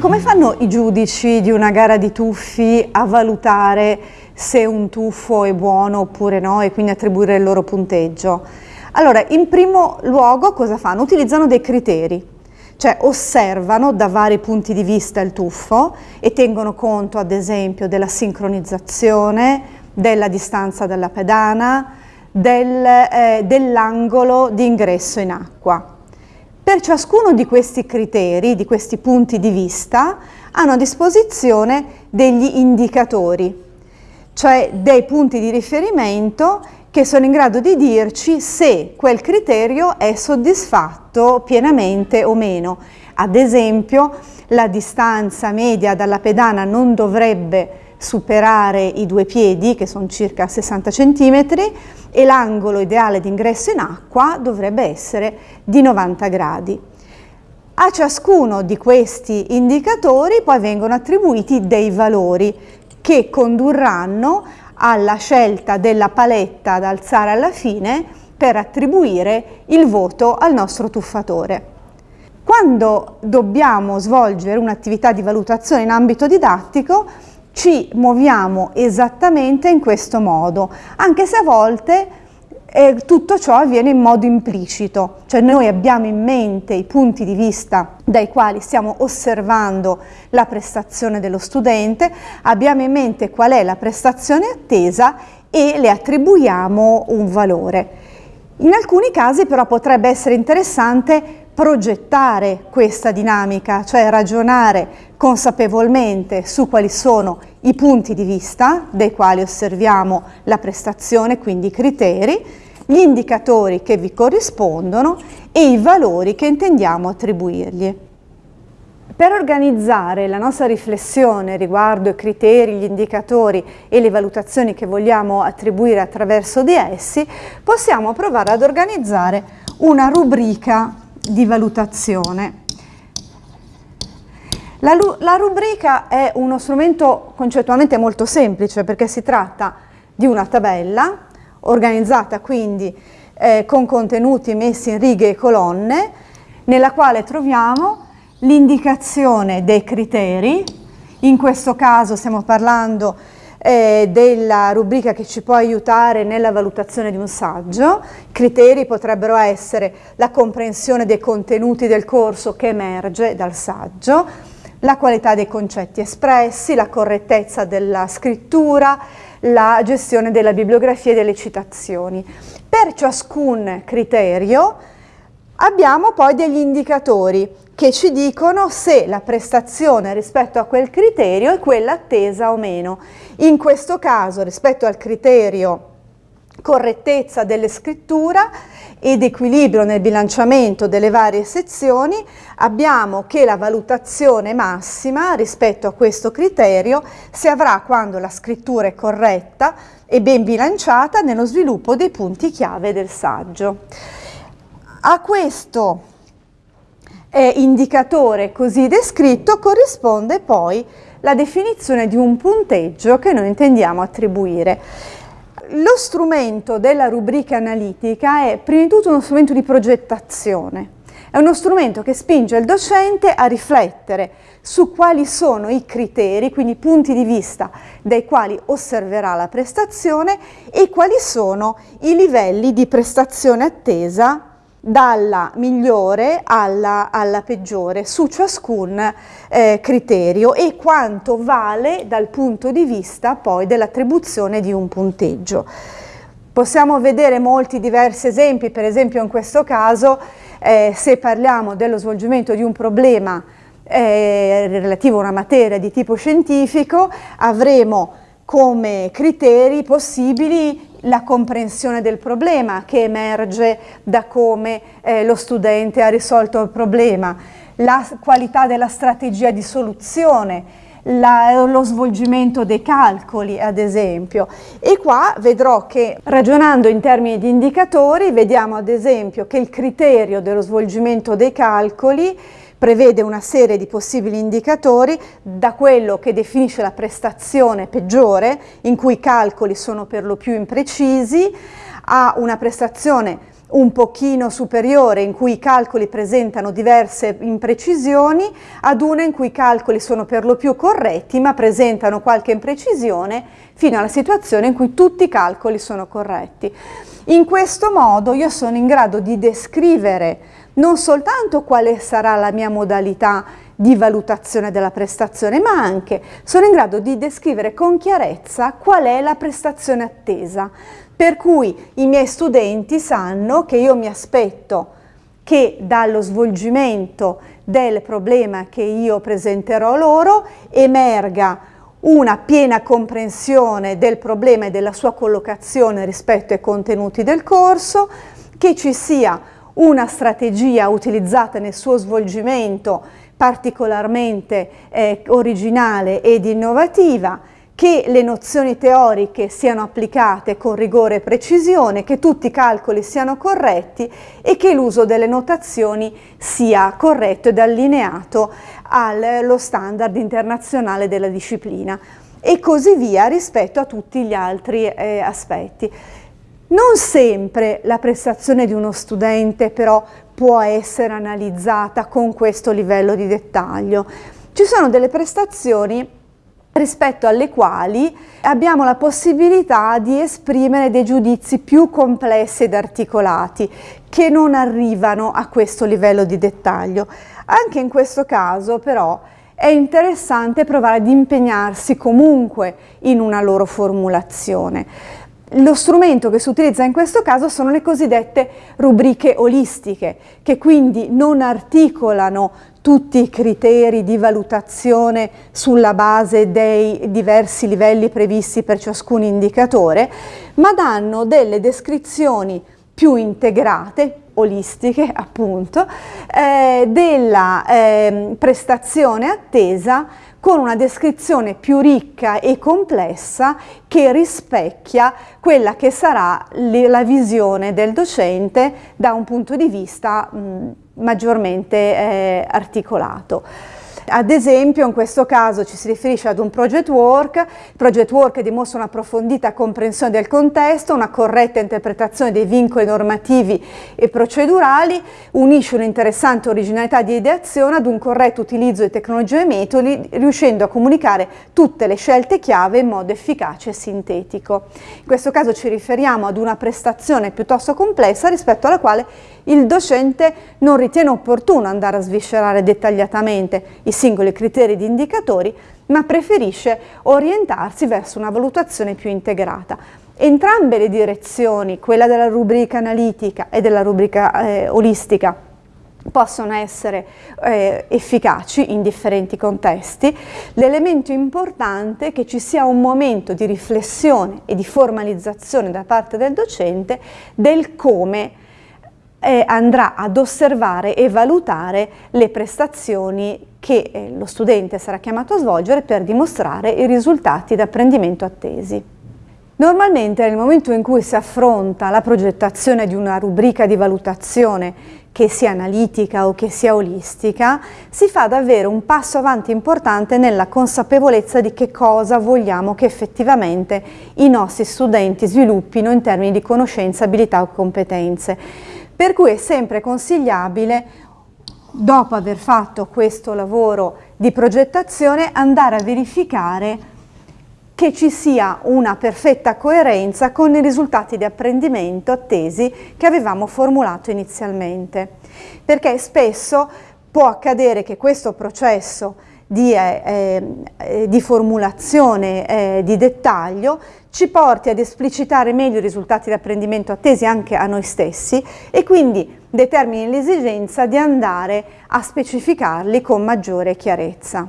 Come fanno i giudici di una gara di tuffi a valutare se un tuffo è buono oppure no e quindi attribuire il loro punteggio? Allora, in primo luogo cosa fanno? Utilizzano dei criteri, cioè osservano da vari punti di vista il tuffo e tengono conto ad esempio della sincronizzazione, della distanza dalla pedana, del, eh, dell'angolo di ingresso in acqua. Per ciascuno di questi criteri, di questi punti di vista, hanno a disposizione degli indicatori, cioè dei punti di riferimento che sono in grado di dirci se quel criterio è soddisfatto pienamente o meno. Ad esempio, la distanza media dalla pedana non dovrebbe superare i due piedi, che sono circa 60 cm, e l'angolo ideale di ingresso in acqua dovrebbe essere di 90 gradi. A ciascuno di questi indicatori poi vengono attribuiti dei valori che condurranno alla scelta della paletta da alzare alla fine per attribuire il voto al nostro tuffatore. Quando dobbiamo svolgere un'attività di valutazione in ambito didattico ci muoviamo esattamente in questo modo, anche se a volte eh, tutto ciò avviene in modo implicito, cioè noi abbiamo in mente i punti di vista dai quali stiamo osservando la prestazione dello studente, abbiamo in mente qual è la prestazione attesa e le attribuiamo un valore. In alcuni casi però potrebbe essere interessante progettare questa dinamica, cioè ragionare consapevolmente su quali sono i punti di vista dai quali osserviamo la prestazione, quindi i criteri, gli indicatori che vi corrispondono e i valori che intendiamo attribuirgli. Per organizzare la nostra riflessione riguardo i criteri, gli indicatori e le valutazioni che vogliamo attribuire attraverso di essi, possiamo provare ad organizzare una rubrica di valutazione. La, la, rubrica è uno strumento concettualmente molto semplice perché si tratta di una tabella organizzata quindi eh, con contenuti messi in righe e colonne nella quale troviamo l'indicazione dei criteri, in questo caso stiamo parlando eh, della rubrica che ci può aiutare nella valutazione di un saggio. Criteri potrebbero essere la comprensione dei contenuti del corso che emerge dal saggio, la qualità dei concetti espressi, la correttezza della scrittura, la gestione della bibliografia e delle citazioni. Per ciascun criterio abbiamo poi degli indicatori che ci dicono se la prestazione rispetto a quel criterio è quella attesa o meno. In questo caso, rispetto al criterio correttezza delle scrittura ed equilibrio nel bilanciamento delle varie sezioni, abbiamo che la valutazione massima rispetto a questo criterio si avrà quando la scrittura è corretta e ben bilanciata nello sviluppo dei punti chiave del saggio. A questo eh, indicatore così descritto corrisponde poi la definizione di un punteggio che noi intendiamo attribuire. Lo strumento della rubrica analitica è prima di tutto uno strumento di progettazione, è uno strumento che spinge il docente a riflettere su quali sono i criteri, quindi i punti di vista dai quali osserverà la prestazione e quali sono i livelli di prestazione attesa dalla migliore alla, alla peggiore su ciascun eh, criterio e quanto vale dal punto di vista poi dell'attribuzione di un punteggio. Possiamo vedere molti diversi esempi, per esempio in questo caso eh, se parliamo dello svolgimento di un problema eh, relativo a una materia di tipo scientifico avremo come criteri possibili la comprensione del problema che emerge da come eh, lo studente ha risolto il problema, la qualità della strategia di soluzione, la, lo svolgimento dei calcoli ad esempio. E qua vedrò che ragionando in termini di indicatori vediamo ad esempio che il criterio dello svolgimento dei calcoli prevede una serie di possibili indicatori da quello che definisce la prestazione peggiore, in cui i calcoli sono per lo più imprecisi, a una prestazione un pochino superiore in cui i calcoli presentano diverse imprecisioni ad una in cui i calcoli sono per lo più corretti ma presentano qualche imprecisione fino alla situazione in cui tutti i calcoli sono corretti. In questo modo io sono in grado di descrivere non soltanto quale sarà la mia modalità di valutazione della prestazione, ma anche sono in grado di descrivere con chiarezza qual è la prestazione attesa, per cui i miei studenti sanno che io mi aspetto che dallo svolgimento del problema che io presenterò loro emerga una piena comprensione del problema e della sua collocazione rispetto ai contenuti del corso, che ci sia una strategia utilizzata nel suo svolgimento particolarmente eh, originale ed innovativa, che le nozioni teoriche siano applicate con rigore e precisione, che tutti i calcoli siano corretti e che l'uso delle notazioni sia corretto ed allineato allo standard internazionale della disciplina e così via rispetto a tutti gli altri eh, aspetti. Non sempre la prestazione di uno studente però può essere analizzata con questo livello di dettaglio. Ci sono delle prestazioni rispetto alle quali abbiamo la possibilità di esprimere dei giudizi più complessi ed articolati che non arrivano a questo livello di dettaglio. Anche in questo caso però è interessante provare ad impegnarsi comunque in una loro formulazione. Lo strumento che si utilizza in questo caso sono le cosiddette rubriche olistiche, che quindi non articolano tutti i criteri di valutazione sulla base dei diversi livelli previsti per ciascun indicatore, ma danno delle descrizioni più integrate, olistiche appunto, eh, della eh, prestazione attesa con una descrizione più ricca e complessa che rispecchia quella che sarà la visione del docente da un punto di vista mh, maggiormente eh, articolato. Ad esempio in questo caso ci si riferisce ad un project work, il project work dimostra un'approfondita comprensione del contesto, una corretta interpretazione dei vincoli normativi e procedurali, unisce un'interessante originalità di ideazione ad un corretto utilizzo di tecnologie e metodi, riuscendo a comunicare tutte le scelte chiave in modo efficace e sintetico. In questo caso ci riferiamo ad una prestazione piuttosto complessa rispetto alla quale il docente non ritiene opportuno andare a sviscerare dettagliatamente i singoli criteri di indicatori, ma preferisce orientarsi verso una valutazione più integrata. Entrambe le direzioni, quella della rubrica analitica e della rubrica eh, olistica, possono essere eh, efficaci in differenti contesti. L'elemento importante è che ci sia un momento di riflessione e di formalizzazione da parte del docente del come eh, andrà ad osservare e valutare le prestazioni che eh, lo studente sarà chiamato a svolgere per dimostrare i risultati d'apprendimento attesi. Normalmente nel momento in cui si affronta la progettazione di una rubrica di valutazione che sia analitica o che sia olistica, si fa davvero un passo avanti importante nella consapevolezza di che cosa vogliamo che effettivamente i nostri studenti sviluppino in termini di conoscenza, abilità o competenze per cui è sempre consigliabile, dopo aver fatto questo lavoro di progettazione, andare a verificare che ci sia una perfetta coerenza con i risultati di apprendimento attesi che avevamo formulato inizialmente. Perché spesso può accadere che questo processo di, eh, eh, di formulazione eh, di dettaglio ci porti ad esplicitare meglio i risultati di apprendimento attesi anche a noi stessi e quindi determini l'esigenza di andare a specificarli con maggiore chiarezza.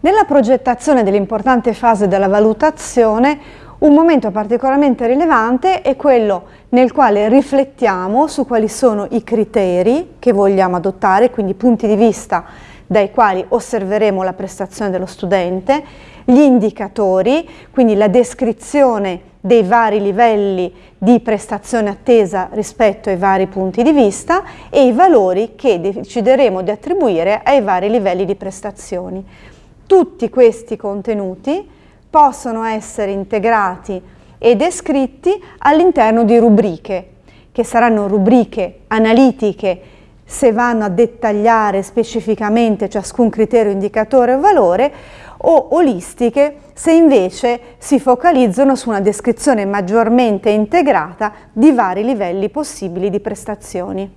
Nella progettazione dell'importante fase della valutazione un momento particolarmente rilevante è quello nel quale riflettiamo su quali sono i criteri che vogliamo adottare, quindi punti di vista dai quali osserveremo la prestazione dello studente, gli indicatori, quindi la descrizione dei vari livelli di prestazione attesa rispetto ai vari punti di vista e i valori che decideremo di attribuire ai vari livelli di prestazioni. Tutti questi contenuti possono essere integrati e descritti all'interno di rubriche che saranno rubriche analitiche se vanno a dettagliare specificamente ciascun criterio, indicatore o valore, o olistiche se invece si focalizzano su una descrizione maggiormente integrata di vari livelli possibili di prestazioni.